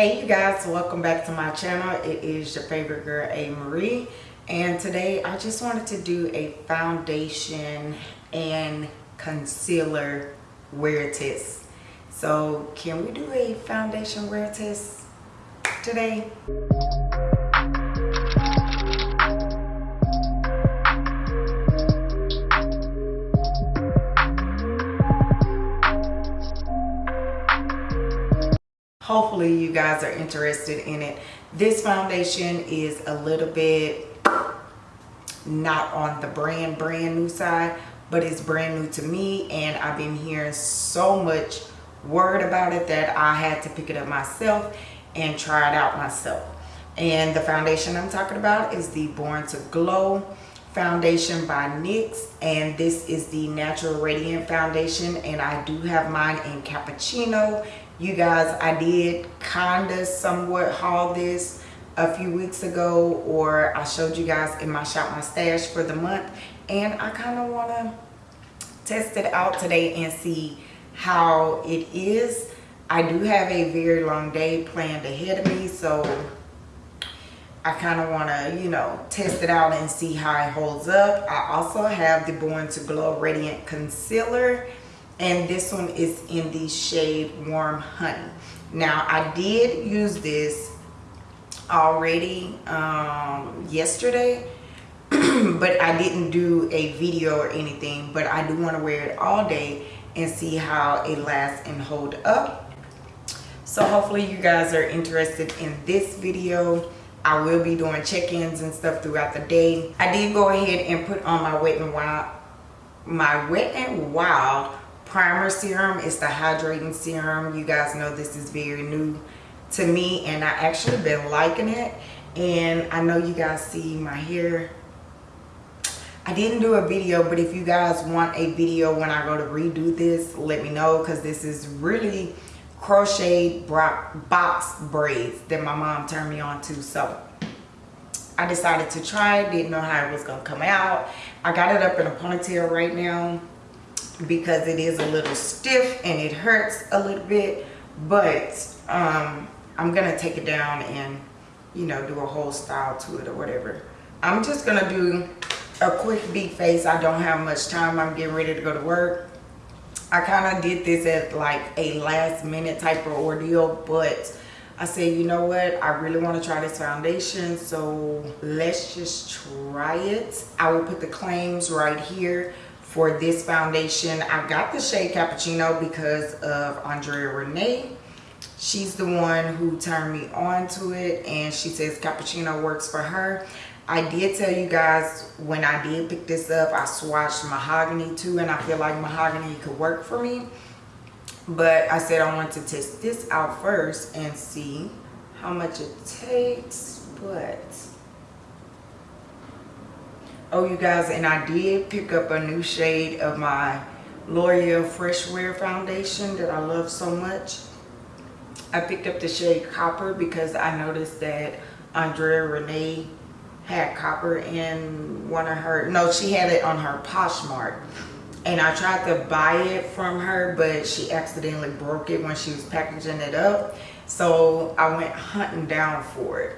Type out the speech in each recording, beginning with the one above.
Hey you guys, welcome back to my channel. It is your favorite girl, A. Marie. And today I just wanted to do a foundation and concealer wear test. So can we do a foundation wear test today? Hopefully you guys are interested in it. This foundation is a little bit not on the brand brand new side but it's brand new to me and I've been hearing so much word about it that I had to pick it up myself and try it out myself. And the foundation I'm talking about is the Born to Glow foundation by NYX and this is the natural radiant foundation and I do have mine in cappuccino you guys i did kinda somewhat haul this a few weeks ago or i showed you guys in my shop my stash for the month and i kind of want to test it out today and see how it is i do have a very long day planned ahead of me so I kind of want to, you know, test it out and see how it holds up. I also have the Born to Glow Radiant Concealer and this one is in the shade warm honey. Now i did use this already um, yesterday but i didn't do a video or anything but i do want to wear it all day and see how it lasts and hold up. So hopefully you guys are interested in this video. I will be doing check-ins and stuff throughout the day. I did go ahead and put on my Wet and Wild, my Wet n Wild primer serum. Is the hydrating serum. You guys know this is very new to me and i actually been liking it. And i know you guys see my hair. I didn't do a video but if you guys want a video when i go to redo this let me know because this is really crocheted box braids that my mom turned me on to. So I decided to try it, didn't know how it was gonna come out. I got it up in a ponytail right now because it is a little stiff and it hurts a little bit but um, I'm gonna take it down and you know do a whole style to it or whatever. I'm just gonna do a quick beat face. I don't have much time. I'm getting ready to go to work. I kind of did this at like a last minute type of ordeal but I said you know what? I really want to try this foundation so let's just try it. I will put the claims right here for this foundation. I got the shade Cappuccino because of Andrea Renee. She's the one who turned me on to it and she says Cappuccino works for her. I did tell you guys when I did pick this up, I swatched Mahogany too and I feel like Mahogany could work for me. But I said I want to test this out first and see how much it takes. But oh you guys and i did pick up a new shade of my l'oreal fresh wear foundation that i love so much. I picked up the shade copper because i noticed that andrea renee had copper in one of her no she had it on her poshmark. And i tried to buy it from her but she accidentally broke it when she was packaging it up. So i went hunting down for it.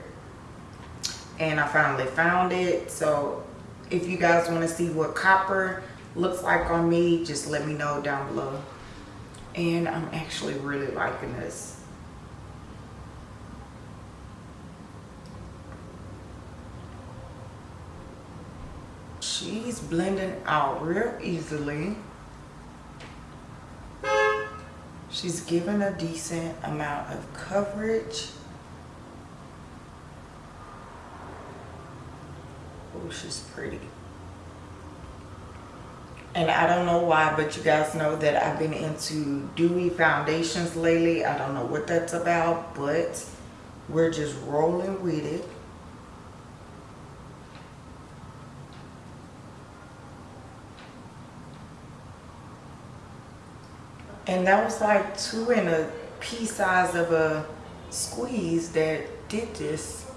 And i finally found it so if you guys want to see what copper looks like on me just let me know down below. And i'm actually really liking this. She's blending out real easily. She's given a decent amount of coverage Oh, she's pretty. And I don't know why, but you guys know that I've been into dewy foundations lately. I don't know what that's about, but we're just rolling with it. And that was like two and a pea size of a squeeze that did this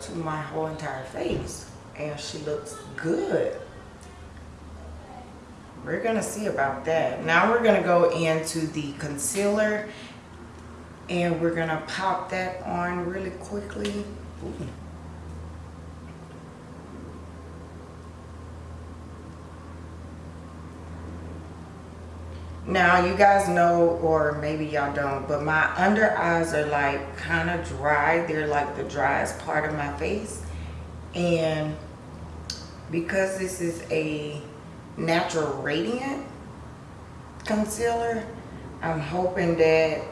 to my whole entire face and she looks good we're gonna see about that now we're gonna go into the concealer And we're gonna pop that on really quickly. Ooh. Now you guys know, or maybe y'all don't, but my under eyes are like kind of dry. They're like the driest part of my face. And because this is a natural radiant concealer, I'm hoping that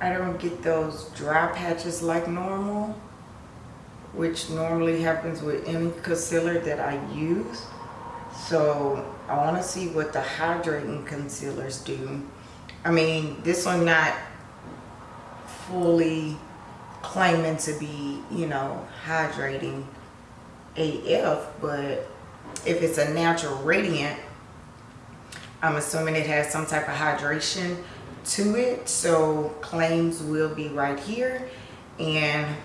I don't get those dry patches like normal which normally happens with any concealer that I use. So I want to see what the hydrating concealers do. I mean, this one not fully claiming to be, you know, hydrating AF, but if it's a natural radiant, I'm assuming it has some type of hydration to it. So claims will be right here. And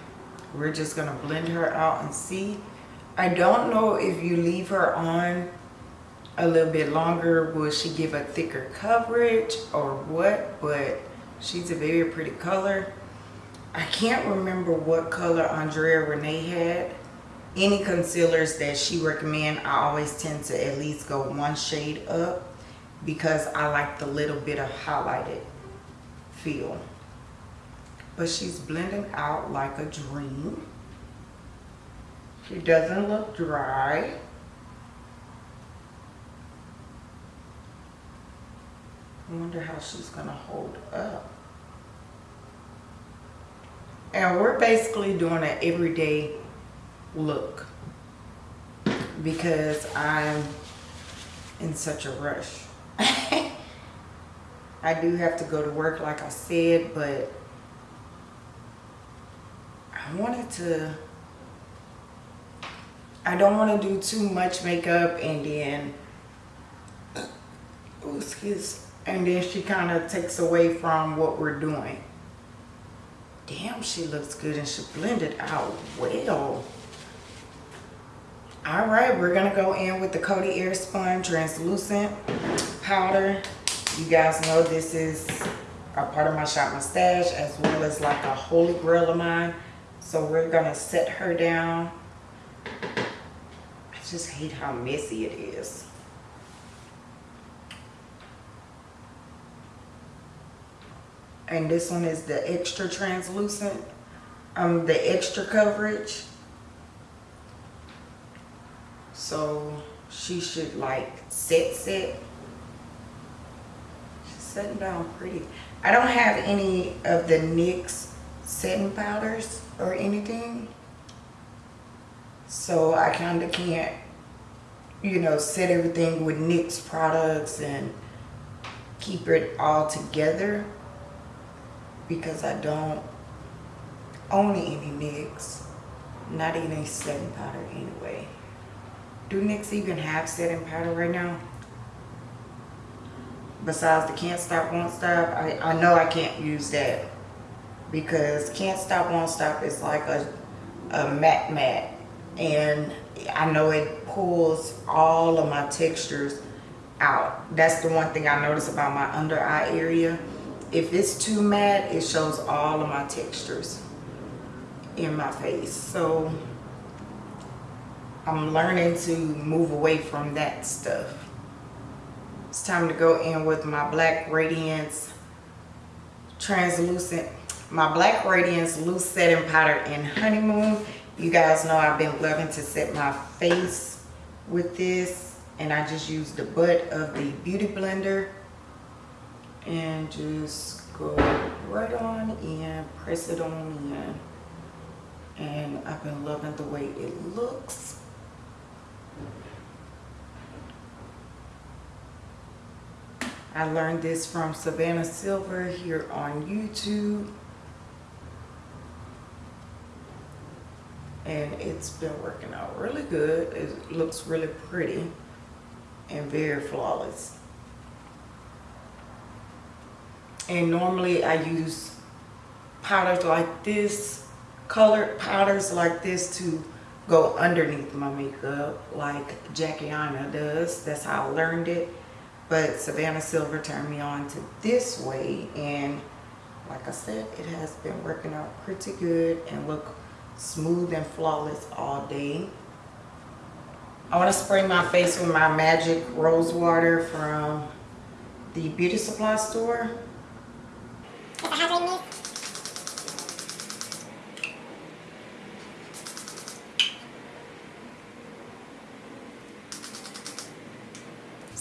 we're just gonna blend her out and see i don't know if you leave her on a little bit longer will she give a thicker coverage or what but she's a very pretty color i can't remember what color andrea renee had any concealers that she recommend i always tend to at least go one shade up because i like the little bit of highlighted feel but she's blending out like a dream. She doesn't look dry. I wonder how she's gonna hold up. And we're basically doing an everyday look because I'm in such a rush. I do have to go to work like I said, but I wanted to, I don't want to do too much makeup and then, oh, excuse, and then she kind of takes away from what we're doing. Damn, she looks good and she blended out well. All right, we're gonna go in with the Coty Air Airspun Translucent Powder. You guys know this is a part of my Shop My Stash as well as like a holy grail of mine. So we're gonna set her down. I just hate how messy it is. And this one is the extra translucent, um, the extra coverage. So she should like set set. She's setting down pretty. I don't have any of the NYX setting powders or anything. So I kind of can't, you know, set everything with NYX products and keep it all together because I don't own any NYX, not any setting powder anyway. Do NYX even have setting powder right now? Besides the Can't Stop, Won't Stop, I, I know I can't use that because Can't Stop Won't Stop is like a, a matte matte and I know it pulls all of my textures out. That's the one thing I notice about my under eye area. If it's too matte, it shows all of my textures in my face. So I'm learning to move away from that stuff. It's time to go in with my Black Radiance Translucent my Black Radiance Loose Setting Powder in Honeymoon. You guys know I've been loving to set my face with this. And I just use the butt of the Beauty Blender. And just go right on in, press it on in. And I've been loving the way it looks. I learned this from Savannah Silver here on YouTube. and it's been working out really good. It looks really pretty and very flawless. And normally I use powders like this, colored powders like this to go underneath my makeup like Jackie Aina does. That's how I learned it. but Savannah Silver turned me on to this way and like I said it has been working out pretty good and look smooth and flawless all day I want to spray my face with my magic rose water from the beauty supply store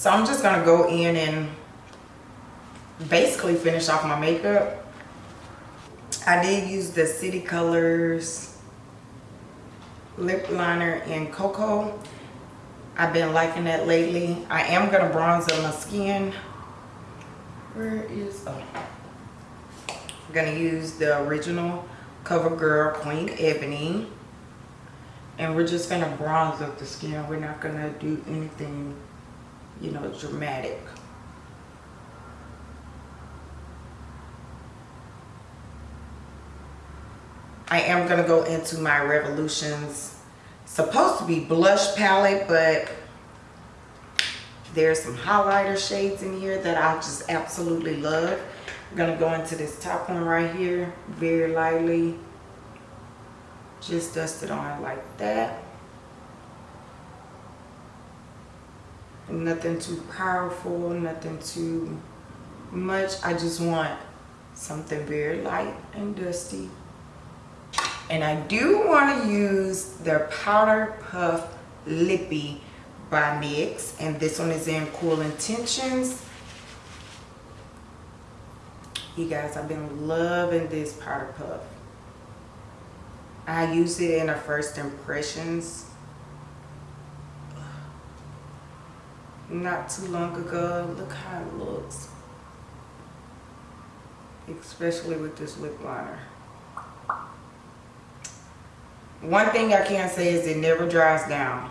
So I'm just going to go in and basically finish off my makeup. I did use the City Colors lip liner in Cocoa. I've been liking that lately. I am going to bronze up my skin. Where is... Oh. I'm going to use the original CoverGirl Queen Ebony. And we're just going to bronze up the skin. We're not going to do anything you know, dramatic. I am going to go into my Revolutions, supposed to be blush palette, but there's some highlighter shades in here that I just absolutely love. I'm going to go into this top one right here, very lightly. Just dust it on like that. Nothing too powerful nothing too much. I just want something very light and dusty. And i do want to use the powder puff lippie by NYX and this one is in cool intentions. You guys i've been loving this powder puff. I used it in a first impressions not too long ago. Look how it looks. Especially with this lip liner. One thing I can say is it never dries down.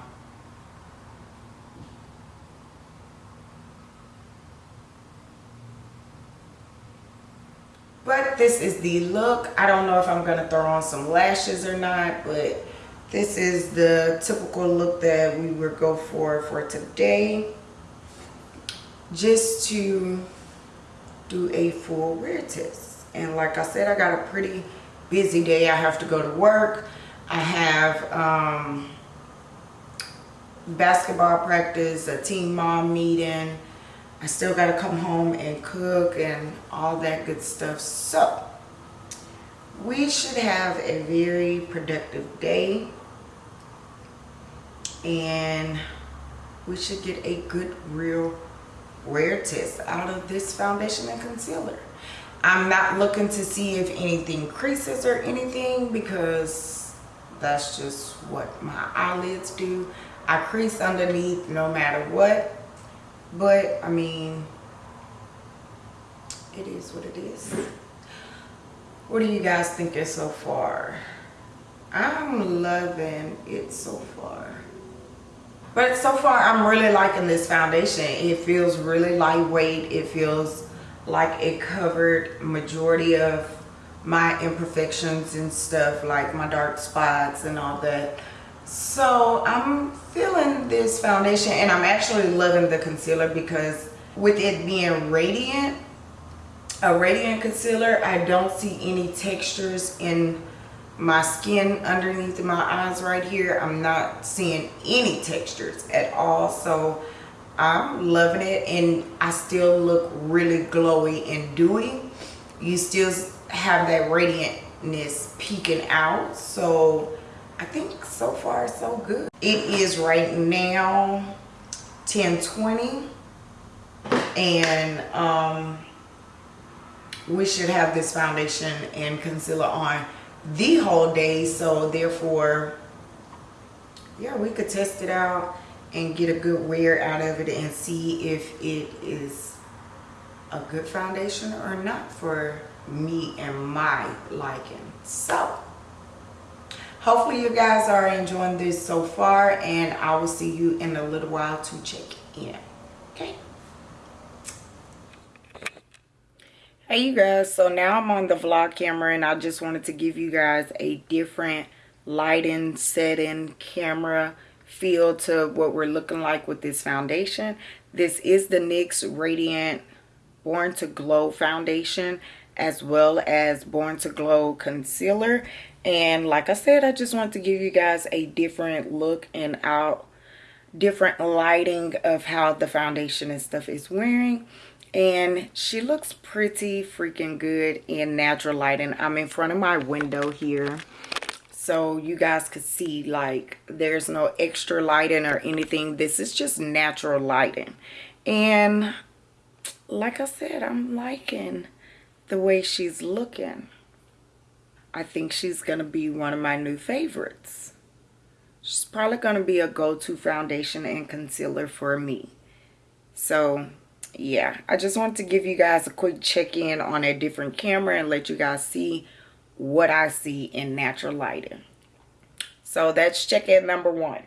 But this is the look. I don't know if I'm going to throw on some lashes or not, but this is the typical look that we would go for for today just to do a full wear test. And like I said, I got a pretty busy day. I have to go to work. I have um, basketball practice, a team mom meeting. I still got to come home and cook and all that good stuff. So we should have a very productive day and we should get a good real wear test out of this foundation and concealer. I'm not looking to see if anything creases or anything because that's just what my eyelids do. I crease underneath no matter what. But, I mean, it is what it is. What do you guys thinking so far? I'm loving it so far. But so far, I'm really liking this foundation. It feels really lightweight. It feels like it covered majority of my imperfections and stuff like my dark spots and all that. So I'm feeling this foundation and I'm actually loving the concealer because with it being radiant, a radiant concealer, I don't see any textures in my skin underneath my eyes right here i'm not seeing any textures at all. So i'm loving it and i still look really glowy and dewy. You still have that radiantness peeking out. So i think so far so good. It is right now 1020 and um we should have this foundation and concealer on the whole day so therefore yeah we could test it out and get a good wear out of it and see if it is a good foundation or not for me and my liking. So hopefully you guys are enjoying this so far and i will see you in a little while to check in hey you guys. So now i'm on the vlog camera and i just wanted to give you guys a different lighting setting camera feel to what we're looking like with this foundation. This is the NYX Radiant Born to Glow Foundation as well as Born to Glow Concealer. And like I said, I just want to give you guys a different look and out different lighting of how the foundation and stuff is wearing and she looks pretty freaking good in natural lighting i'm in front of my window here. So you guys could see like there's no extra lighting or anything. This is just natural lighting. And like i said i'm liking the way she's looking. I think she's gonna be one of my new favorites. She's probably gonna be a go-to foundation and concealer for me. So yeah i just want to give you guys a quick check-in on a different camera and let you guys see what i see in natural lighting. So that's check-in number one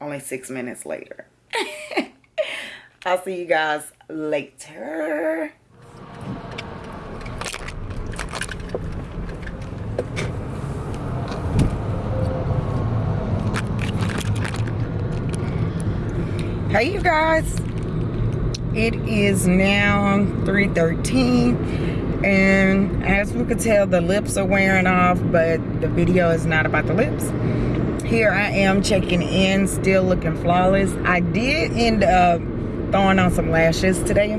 only six minutes later. I'll see you guys later. Hey you guys it is now 3.13 and as we could tell the lips are wearing off but the video is not about the lips. Here I am checking in still looking flawless. I did end up throwing on some lashes today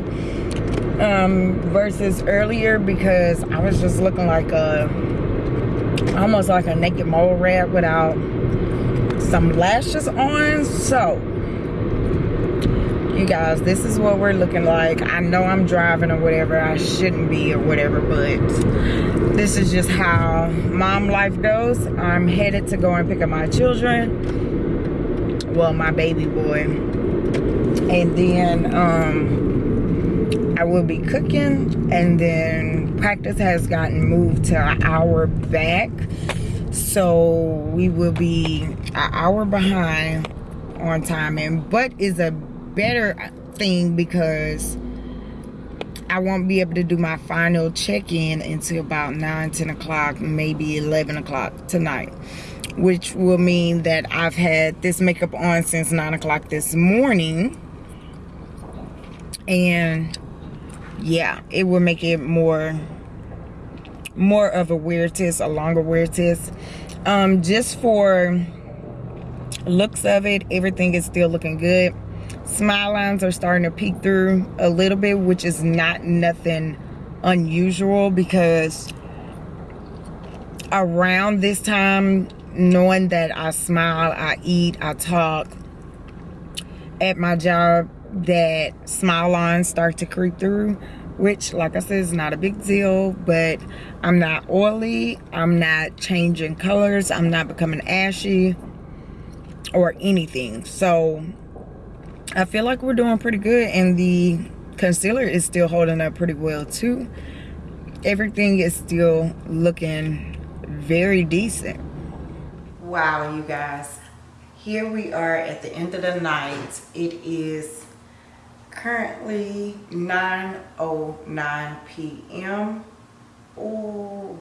um, versus earlier because I was just looking like a almost like a naked mole rat without some lashes on so guys this is what we're looking like. I know i'm driving or whatever. I shouldn't be or whatever but this is just how mom life goes. I'm headed to go and pick up my children. Well my baby boy. And then um i will be cooking and then practice has gotten moved to an hour back. So we will be an hour behind on time and but is a better thing because I won't be able to do my final check-in until about 9, 10 o'clock, maybe 11 o'clock tonight. Which will mean that I've had this makeup on since 9 o'clock this morning. And yeah, it will make it more more of a wear test, a longer wear test. Um, just for looks of it, everything is still looking good smile lines are starting to peek through a little bit which is not nothing unusual because around this time knowing that I smile I eat I talk at my job that smile lines start to creep through which like I said is not a big deal but I'm not oily I'm not changing colors I'm not becoming ashy or anything. So I feel like we're doing pretty good and the concealer is still holding up pretty well too. Everything is still looking very decent. Wow, you guys. Here we are at the end of the night. It is currently 9.09 p.m. Oh,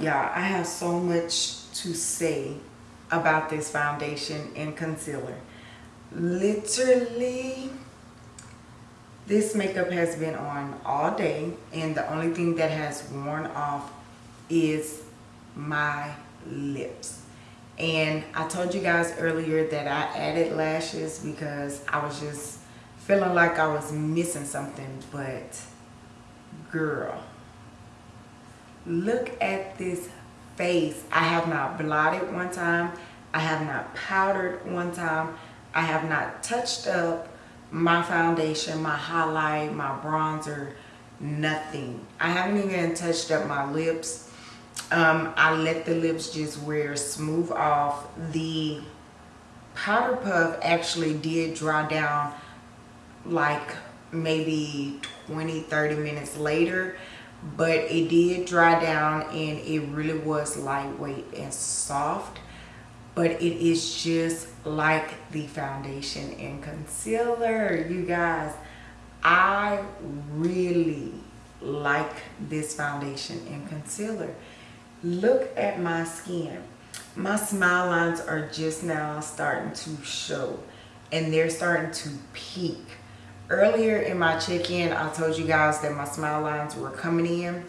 yeah, I have so much to say about this foundation and concealer literally this makeup has been on all day and the only thing that has worn off is my lips. And I told you guys earlier that I added lashes because I was just feeling like I was missing something but girl look at this face. I have not blotted one time. I have not powdered one time I have not touched up my foundation, my highlight, my bronzer, nothing. I haven't even touched up my lips. Um, I let the lips just wear smooth off. The powder puff actually did dry down like maybe 20 30 minutes later but it did dry down and it really was lightweight and soft but it is just like the foundation and concealer. You guys i really like this foundation and concealer. Look at my skin. My smile lines are just now starting to show and they're starting to peak. Earlier in my check-in i told you guys that my smile lines were coming in.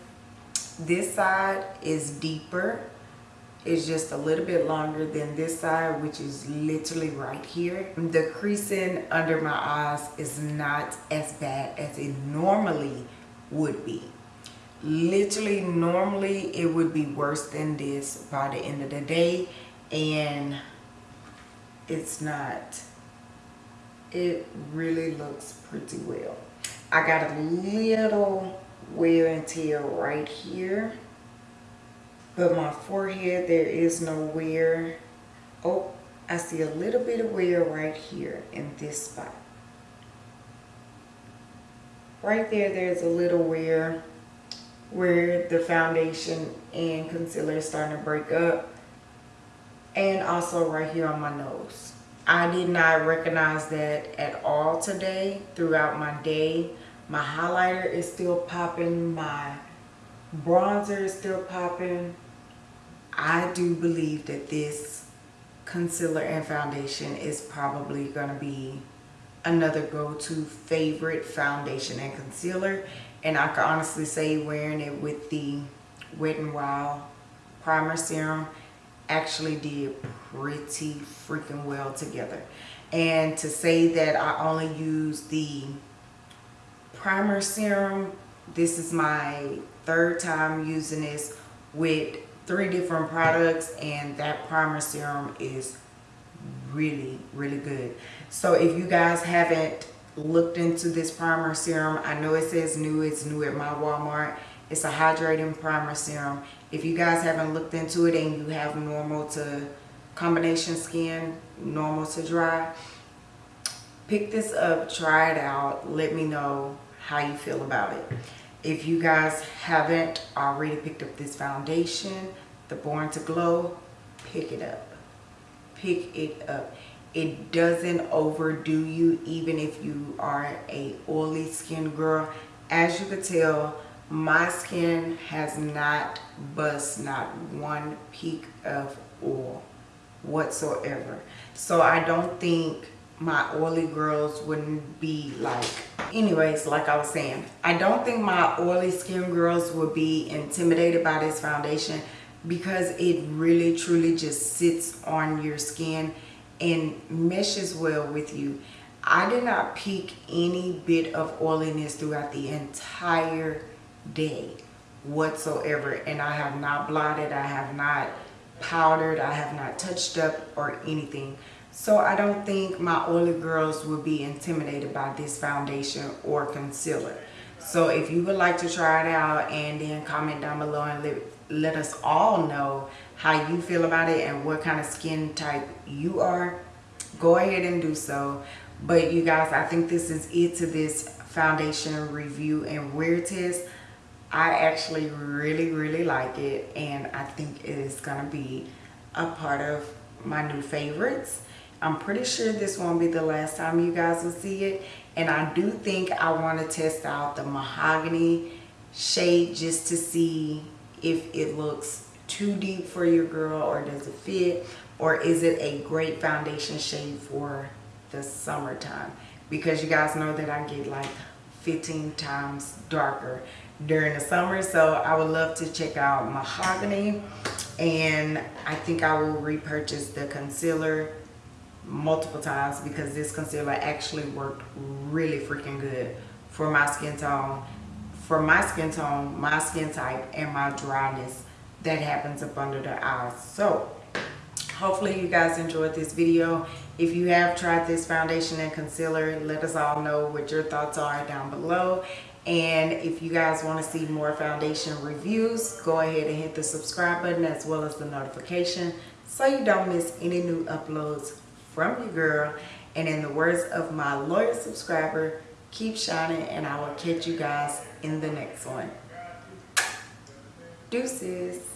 This side is deeper it's just a little bit longer than this side which is literally right here. The creasing under my eyes is not as bad as it normally would be. Literally normally it would be worse than this by the end of the day and it's not. It really looks pretty well. I got a little wear and tear right here but my forehead there is no wear. Oh I see a little bit of wear right here in this spot. Right there there's a little wear where the foundation and concealer is starting to break up. And also right here on my nose. I did not recognize that at all today throughout my day. My highlighter is still popping. My bronzer is still popping. I do believe that this concealer and foundation is probably going to be another go-to favorite foundation and concealer. And I can honestly say wearing it with the Wet n Wild primer serum actually did pretty freaking well together. And to say that I only use the primer serum this is my third time using this with three different products and that primer serum is really really good. So if you guys haven't looked into this primer serum i know it says new it's new at my walmart. It's a hydrating primer serum. If you guys haven't looked into it and you have normal to combination skin normal to dry pick this up try it out. Let me know how you feel about it if you guys haven't already picked up this foundation the born to glow pick it up. Pick it up. It doesn't overdo you even if you are a oily skin girl. As you can tell my skin has not bust not one peak of oil whatsoever. So i don't think my oily girls wouldn't be like anyways like i was saying i don't think my oily skin girls would be intimidated by this foundation because it really truly just sits on your skin and meshes well with you. I did not peak any bit of oiliness throughout the entire day whatsoever and I have not blotted, I have not powdered, I have not touched up or anything. So I don't think my oily girls will be intimidated by this foundation or concealer. So if you would like to try it out and then comment down below and let, let us all know how you feel about it and what kind of skin type you are go ahead and do so. But you guys i think this is it to this foundation review and wear test. I actually really really like it and i think it is gonna be a part of my new favorites i'm pretty sure this won't be the last time you guys will see it and i do think i want to test out the mahogany shade just to see if it looks too deep for your girl or does it fit or is it a great foundation shade for the summertime? Because you guys know that I get like 15 times darker during the summer so I would love to check out mahogany and I think I will repurchase the concealer multiple times because this concealer actually worked really freaking good for my skin tone for my skin tone my skin type and my dryness that happens up under the eyes. So hopefully you guys enjoyed this video. If you have tried this foundation and concealer, let us all know what your thoughts are down below. And if you guys want to see more foundation reviews, go ahead and hit the subscribe button as well as the notification so you don't miss any new uploads from your girl. And in the words of my loyal subscriber, keep shining and I will catch you guys in the next one. Deuces.